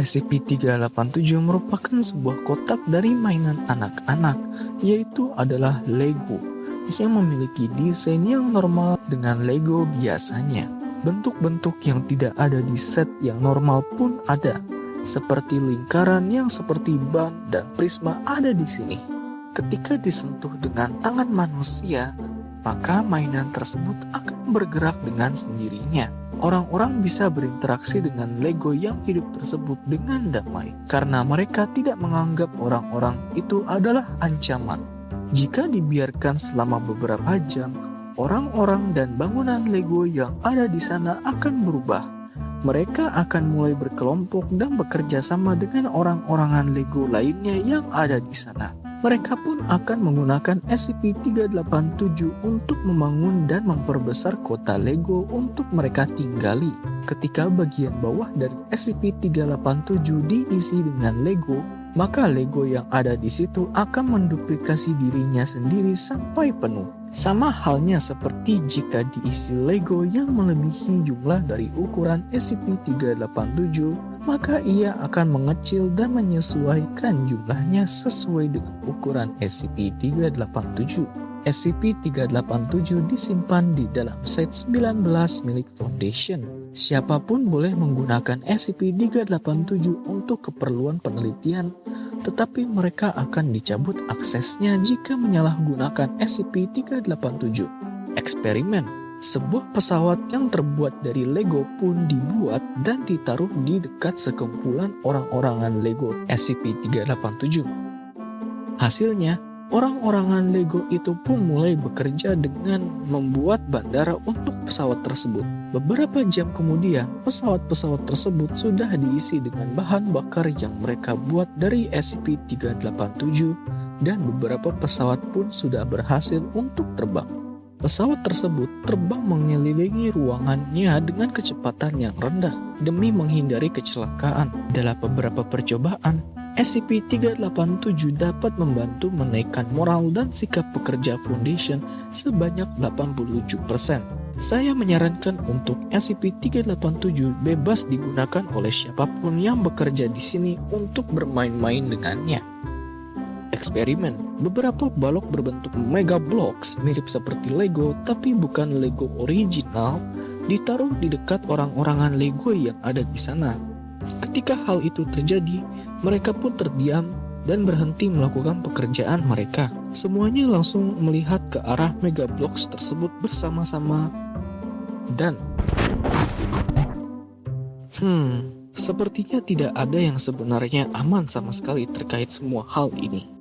SCP-387 merupakan sebuah kotak dari mainan anak-anak, yaitu adalah Lego, yang memiliki desain yang normal dengan Lego biasanya. Bentuk-bentuk yang tidak ada di set yang normal pun ada, seperti lingkaran yang seperti ban dan prisma ada di sini. Ketika disentuh dengan tangan manusia, maka mainan tersebut akan bergerak dengan sendirinya orang-orang bisa berinteraksi dengan Lego yang hidup tersebut dengan damai karena mereka tidak menganggap orang-orang itu adalah ancaman. Jika dibiarkan selama beberapa jam, orang-orang dan bangunan Lego yang ada di sana akan berubah. Mereka akan mulai berkelompok dan bekerja sama dengan orang-orangan Lego lainnya yang ada di sana mereka pun akan menggunakan SCP-387 untuk membangun dan memperbesar kota Lego untuk mereka tinggali. Ketika bagian bawah dari SCP-387 diisi dengan Lego, maka Lego yang ada di situ akan menduplikasi dirinya sendiri sampai penuh. Sama halnya seperti jika diisi Lego yang melebihi jumlah dari ukuran SCP-387 maka ia akan mengecil dan menyesuaikan jumlahnya sesuai dengan ukuran SCP-387. SCP-387 disimpan di dalam set 19 milik Foundation. Siapa pun boleh menggunakan SCP-387 untuk keperluan penelitian, tetapi mereka akan dicabut aksesnya jika menyalahgunakan SCP-387. Eksperimen sebuah pesawat yang terbuat dari Lego pun dibuat dan ditaruh di dekat sekumpulan orang-orangan Lego SCP-387. Hasilnya, orang-orangan Lego itu pun mulai bekerja dengan membuat bandara untuk pesawat tersebut. Beberapa jam kemudian, pesawat-pesawat tersebut sudah diisi dengan bahan bakar yang mereka buat dari SCP-387 dan beberapa pesawat pun sudah berhasil untuk terbang. Pesawat tersebut terbang mengelilingi ruangannya dengan kecepatan yang rendah demi menghindari kecelakaan. Dalam beberapa percobaan, SCP-387 dapat membantu menaikkan moral dan sikap pekerja Foundation sebanyak 87%. Saya menyarankan untuk SCP-387 bebas digunakan oleh siapa pun yang bekerja di sini untuk bermain-main dengannya eksperimen. Beberapa balok berbentuk Mega Blocks mirip seperti Lego tapi bukan Lego original ditaruh di dekat orang-orangan Lego yang ada di sana. Ketika hal itu terjadi, mereka pun terdiam dan berhenti melakukan pekerjaan mereka. Semuanya langsung melihat ke arah Mega Blocks tersebut bersama-sama dan Hmm, sepertinya tidak ada yang sebenarnya aman sama sekali terkait semua hal ini.